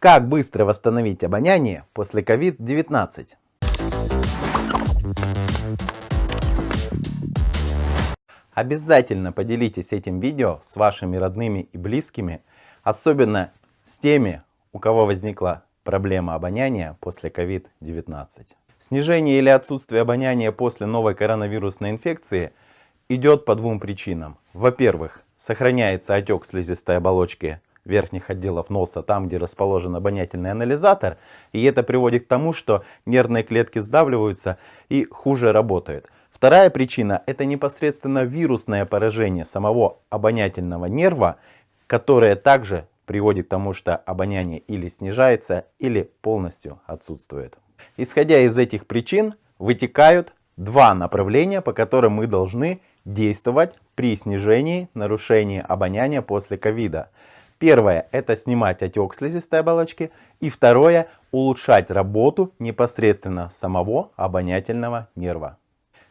Как быстро восстановить обоняние после COVID-19? Обязательно поделитесь этим видео с вашими родными и близкими, особенно с теми, у кого возникла проблема обоняния после COVID-19. Снижение или отсутствие обоняния после новой коронавирусной инфекции идет по двум причинам. Во-первых, сохраняется отек слизистой оболочки верхних отделов носа, там, где расположен обонятельный анализатор. И это приводит к тому, что нервные клетки сдавливаются и хуже работают. Вторая причина – это непосредственно вирусное поражение самого обонятельного нерва, которое также приводит к тому, что обоняние или снижается, или полностью отсутствует. Исходя из этих причин, вытекают два направления, по которым мы должны действовать при снижении нарушения обоняния после ковида. Первое – это снимать отек слизистой оболочки. И второе – улучшать работу непосредственно самого обонятельного нерва.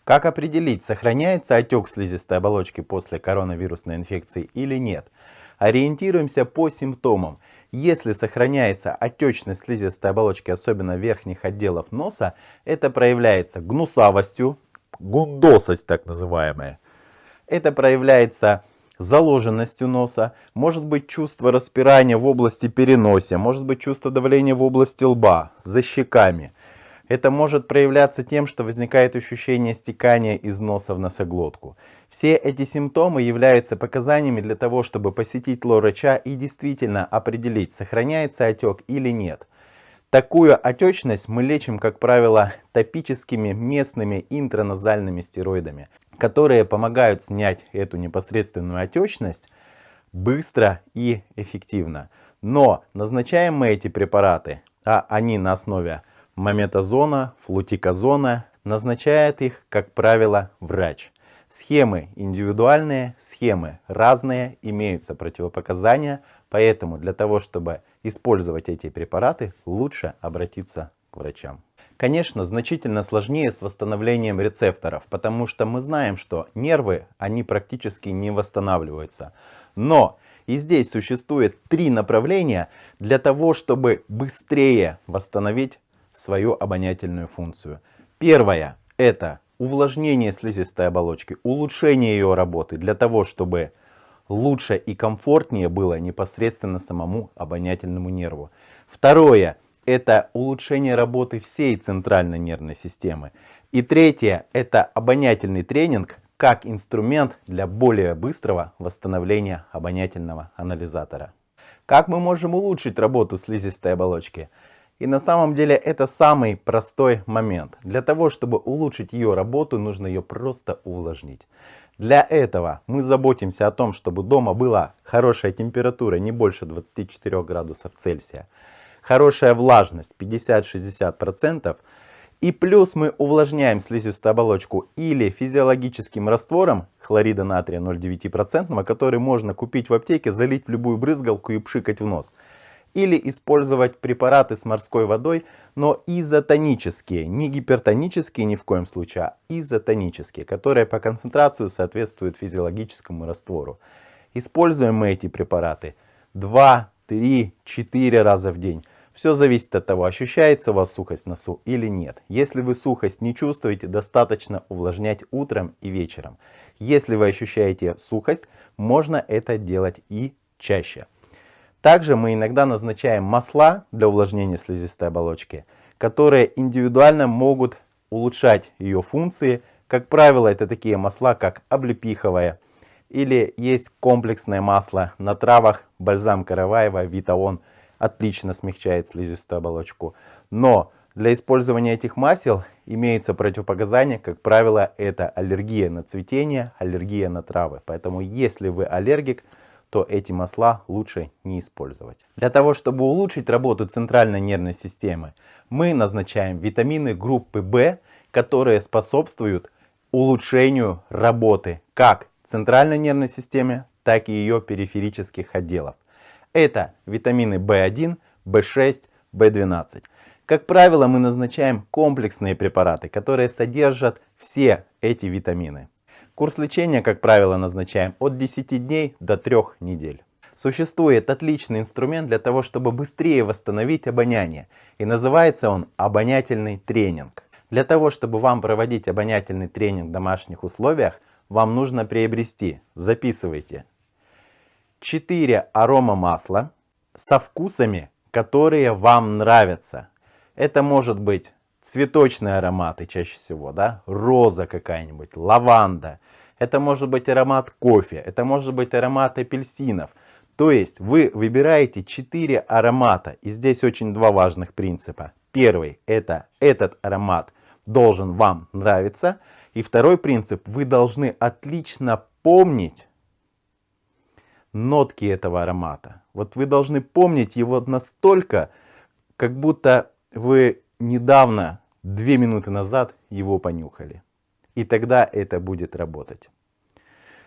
Как определить, сохраняется отек слизистой оболочки после коронавирусной инфекции или нет? Ориентируемся по симптомам. Если сохраняется отечность слизистой оболочки, особенно верхних отделов носа, это проявляется гнусавостью, гундосость так называемая. Это проявляется заложенностью носа, может быть чувство распирания в области переносия, может быть чувство давления в области лба, за щеками. Это может проявляться тем, что возникает ощущение стекания из носа в носоглотку. Все эти симптомы являются показаниями для того, чтобы посетить лор-врача и действительно определить, сохраняется отек или нет. Такую отечность мы лечим, как правило, топическими местными интраназальными стероидами, которые помогают снять эту непосредственную отечность быстро и эффективно. Но назначаем мы эти препараты, а они на основе мометазона, флутиказона, назначает их, как правило, врач. Схемы индивидуальные, схемы разные, имеются противопоказания, поэтому для того, чтобы использовать эти препараты, лучше обратиться к врачам. Конечно, значительно сложнее с восстановлением рецепторов, потому что мы знаем, что нервы, они практически не восстанавливаются. Но и здесь существует три направления для того, чтобы быстрее восстановить свою обонятельную функцию. Первое – это увлажнение слизистой оболочки, улучшение ее работы для того, чтобы лучше и комфортнее было непосредственно самому обонятельному нерву. Второе – это улучшение работы всей центральной нервной системы. И третье – это обонятельный тренинг как инструмент для более быстрого восстановления обонятельного анализатора. Как мы можем улучшить работу слизистой оболочки? И на самом деле это самый простой момент. Для того, чтобы улучшить ее работу, нужно ее просто увлажнить. Для этого мы заботимся о том, чтобы дома была хорошая температура, не больше 24 градусов Цельсия. Хорошая влажность 50-60%. И плюс мы увлажняем слизистую оболочку или физиологическим раствором хлорида натрия 0,9%, который можно купить в аптеке, залить в любую брызгалку и пшикать в нос или использовать препараты с морской водой, но изотонические, не гипертонические ни в коем случае, а изотонические, которые по концентрации соответствуют физиологическому раствору. Используем мы эти препараты 2, 3, 4 раза в день. Все зависит от того, ощущается у вас сухость в носу или нет. Если вы сухость не чувствуете, достаточно увлажнять утром и вечером. Если вы ощущаете сухость, можно это делать и чаще. Также мы иногда назначаем масла для увлажнения слизистой оболочки, которые индивидуально могут улучшать ее функции. Как правило, это такие масла, как облепиховое, или есть комплексное масло на травах, бальзам Караваева, Витаон отлично смягчает слизистую оболочку. Но для использования этих масел имеются противопоказания, как правило, это аллергия на цветение, аллергия на травы. Поэтому если вы аллергик, то эти масла лучше не использовать. Для того, чтобы улучшить работу центральной нервной системы, мы назначаем витамины группы В, которые способствуют улучшению работы как центральной нервной системы, так и ее периферических отделов. Это витамины В1, В6, В12. Как правило, мы назначаем комплексные препараты, которые содержат все эти витамины. Курс лечения, как правило, назначаем от 10 дней до 3 недель. Существует отличный инструмент для того, чтобы быстрее восстановить обоняние. И называется он обонятельный тренинг. Для того, чтобы вам проводить обонятельный тренинг в домашних условиях, вам нужно приобрести, записывайте, 4 арома масла со вкусами, которые вам нравятся. Это может быть цветочные ароматы чаще всего, да, роза какая-нибудь, лаванда. Это может быть аромат кофе, это может быть аромат апельсинов. То есть вы выбираете 4 аромата. И здесь очень два важных принципа. Первый это этот аромат должен вам нравиться. И второй принцип, вы должны отлично помнить нотки этого аромата. Вот вы должны помнить его настолько, как будто вы недавно, две минуты назад его понюхали. И тогда это будет работать.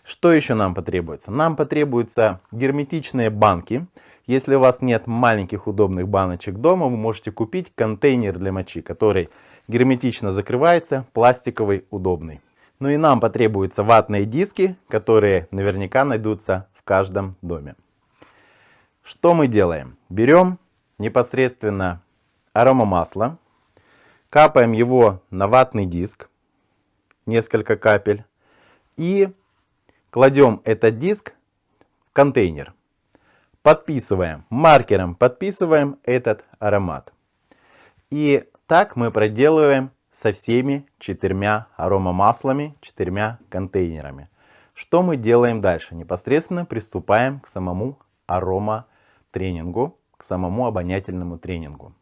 Что еще нам потребуется? Нам потребуются герметичные банки. Если у вас нет маленьких удобных баночек дома, вы можете купить контейнер для мочи, который герметично закрывается, пластиковый, удобный. Ну и нам потребуются ватные диски, которые наверняка найдутся в каждом доме. Что мы делаем? Берем непосредственно аромамасло, капаем его на ватный диск, несколько капель, и кладем этот диск в контейнер. Подписываем, маркером подписываем этот аромат. И так мы проделываем со всеми четырьмя аромамаслами, четырьмя контейнерами. Что мы делаем дальше? Непосредственно приступаем к самому ароматренингу, к самому обонятельному тренингу.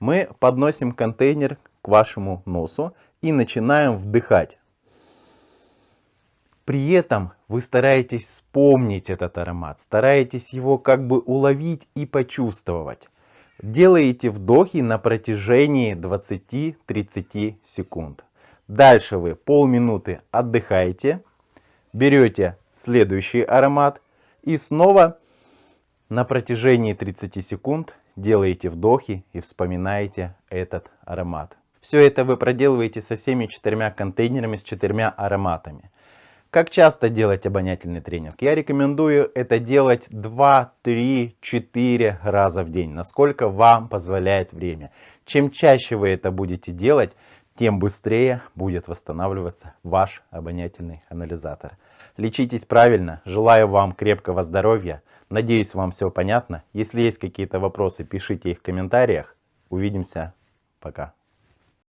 Мы подносим контейнер к вашему носу и начинаем вдыхать. При этом вы стараетесь вспомнить этот аромат, стараетесь его как бы уловить и почувствовать. Делаете вдохи на протяжении 20-30 секунд. Дальше вы полминуты отдыхаете, берете следующий аромат и снова на протяжении 30 секунд делаете вдохи и вспоминаете этот аромат. Все это вы проделываете со всеми четырьмя контейнерами с четырьмя ароматами. Как часто делать обонятельный тренинг? Я рекомендую это делать 2, 3, 4 раза в день, насколько вам позволяет время. Чем чаще вы это будете делать, тем быстрее будет восстанавливаться ваш обонятельный анализатор. Лечитесь правильно, желаю вам крепкого здоровья, надеюсь вам все понятно. Если есть какие-то вопросы, пишите их в комментариях. Увидимся, пока.